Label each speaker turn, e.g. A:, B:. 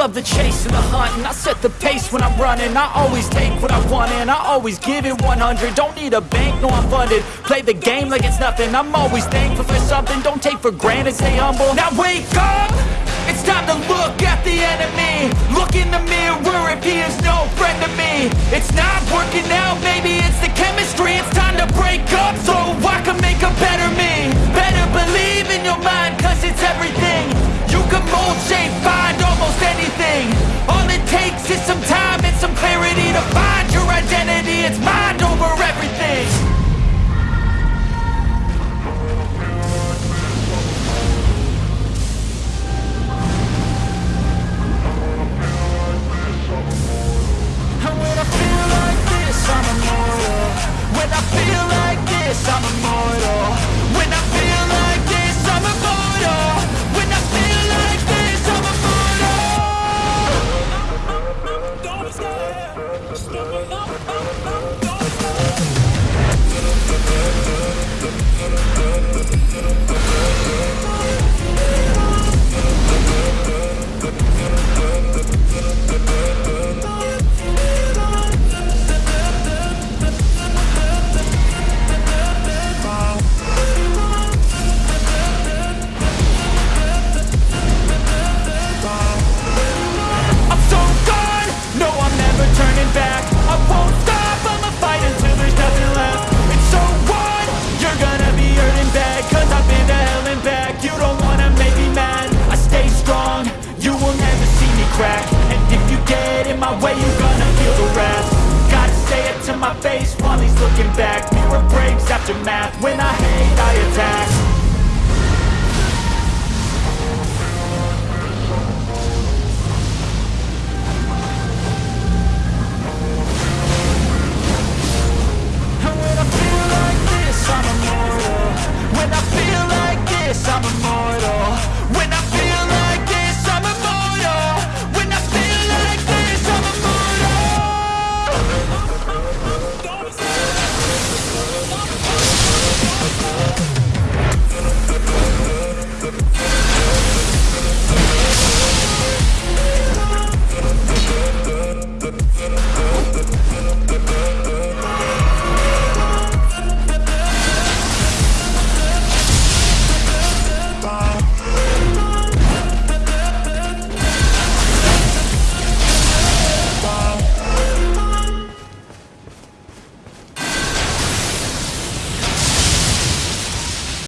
A: love the chase and the hunt And I set the pace when I'm running. I always take what I want and I always give it 100 Don't need a bank, no I'm funded. Play the game like it's nothing. I'm always thankful for something. Don't take for granted, stay humble. Now wake up! It's time to look at the enemy. Look in the mirror. If he is no friend to me It's not I'm immortal face while he's looking back. Mirror breaks after math, when I hate I